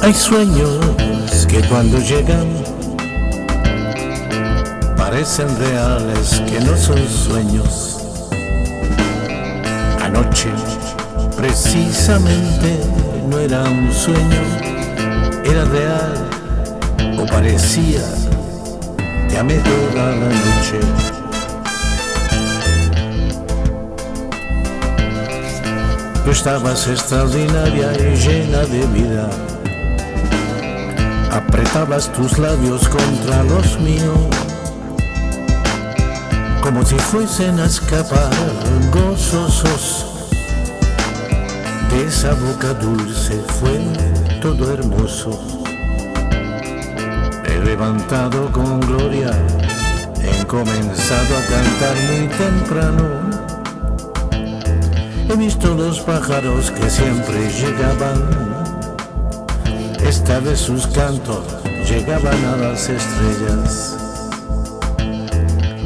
Hay sueños que cuando llegan parecen reales, que no son sueños. Anoche precisamente no era un sueño, o parecía. Te amé toda la noche. Tú estabas extraordinaria y llena de vida. Apretabas tus labios contra los míos, como si fuesen a escapar gozosos. De esa boca dulce fue todo hermoso. He levantado con gloria, he comenzado a cantar muy temprano. He visto los pájaros que siempre llegaban esta vez sus cantos llegaban a las estrellas.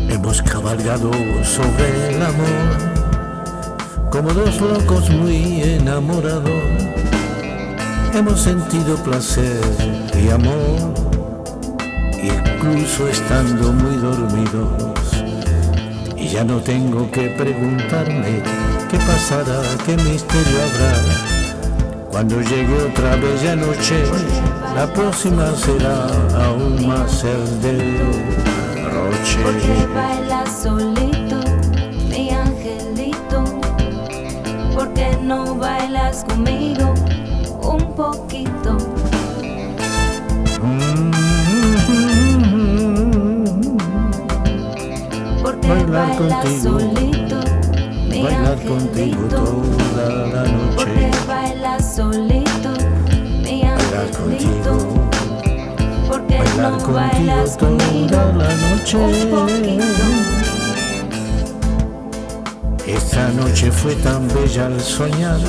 Hemos cabalgado sobre el amor, como dos locos muy enamorados. Hemos sentido placer y amor, estando muy dormidos. Y ya no tengo que preguntarme qué pasará, qué misterio habrá cuando llegue otra bella noche, la próxima será aún más el de Roche. Porque bailas solito, mi angelito. Porque no bailas conmigo un poquito. Bailar contigo, Bailar contigo toda la noche. bailas solito, Bailar contigo, bailar contigo toda la noche. Esta noche fue tan bella al soñar.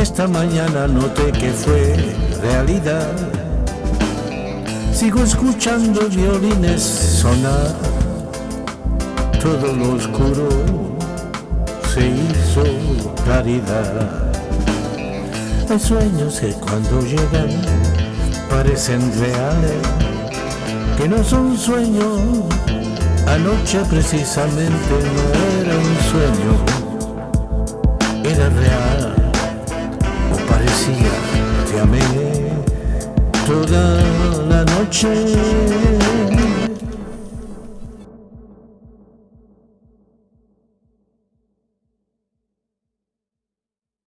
Esta mañana noté que fue realidad. Sigo escuchando violines sonar. Todo lo oscuro se hizo claridad. Hay sueños que cuando llegan parecen reales, que no son sueños. Anoche precisamente no era un sueño, era real o parecía. Te amé toda la noche.